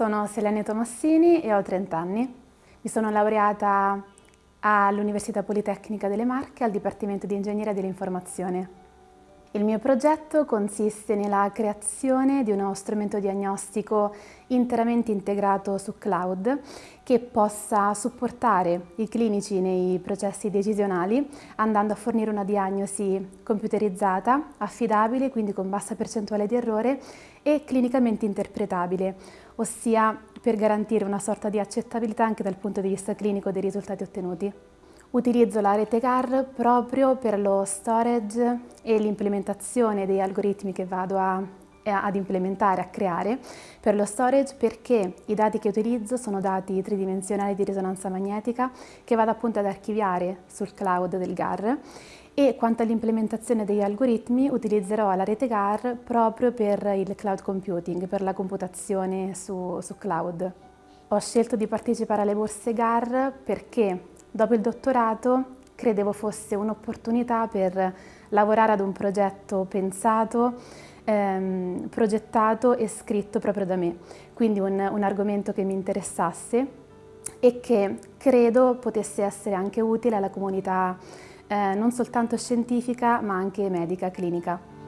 Sono Selene Tomassini e ho 30 anni. Mi sono laureata all'Università Politecnica delle Marche al Dipartimento di Ingegneria dell'Informazione. Il mio progetto consiste nella creazione di uno strumento diagnostico interamente integrato su cloud che possa supportare i clinici nei processi decisionali andando a fornire una diagnosi computerizzata, affidabile, quindi con bassa percentuale di errore e clinicamente interpretabile, ossia per garantire una sorta di accettabilità anche dal punto di vista clinico dei risultati ottenuti. Utilizzo la rete GAR proprio per lo storage e l'implementazione dei algoritmi che vado a, ad implementare, a creare per lo storage perché i dati che utilizzo sono dati tridimensionali di risonanza magnetica che vado appunto ad archiviare sul cloud del GAR e quanto all'implementazione degli algoritmi utilizzerò la rete GAR proprio per il cloud computing, per la computazione su, su cloud. Ho scelto di partecipare alle borse GAR perché Dopo il dottorato credevo fosse un'opportunità per lavorare ad un progetto pensato, ehm, progettato e scritto proprio da me, quindi un, un argomento che mi interessasse e che credo potesse essere anche utile alla comunità eh, non soltanto scientifica ma anche medica, clinica.